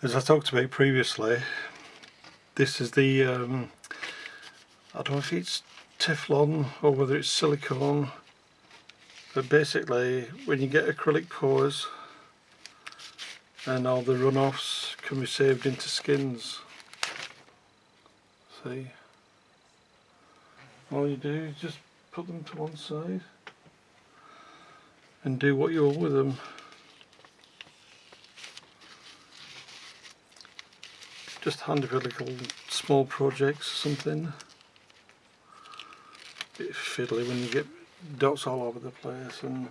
as I talked about previously this is the um, I don't know if it's Teflon or whether it's silicone but basically when you get acrylic pours and all the runoffs can be saved into skins. See? All you do is just put them to one side and do what you want with them just handy for little small projects or something. Bit fiddly when you get dots all over the place and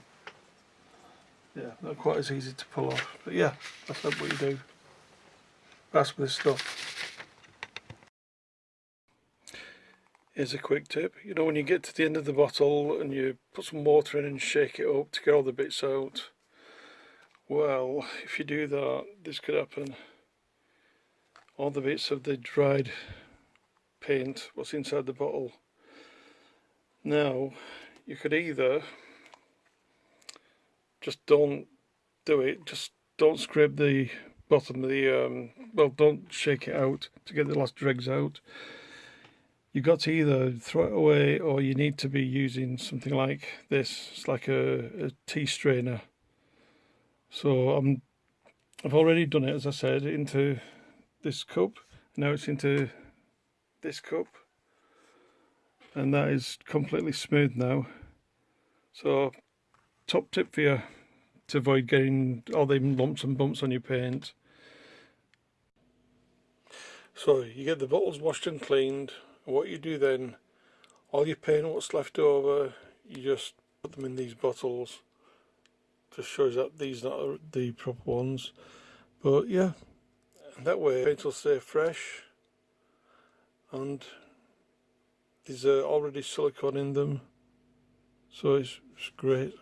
yeah not quite as easy to pull off. But yeah that's not what you do. That's with this stuff. Here's a quick tip, you know when you get to the end of the bottle and you put some water in and shake it up to get all the bits out well if you do that this could happen all the bits of the dried paint what's inside the bottle. Now you could either just don't do it just don't scrape the bottom of the um, well don't shake it out to get the last dregs out. You've got to either throw it away or you need to be using something like this. It's like a, a tea strainer. So I'm I've already done it as I said into this cup. Now it's into this cup. And that is completely smooth now. So top tip for you to avoid getting all them lumps and bumps on your paint. So you get the bottles washed and cleaned. And what you do then all your paint what's left over you just put them in these bottles. Just shows that these are not the proper ones. But yeah that way paint will stay fresh and there's uh, already silicone in them. So it's, it's great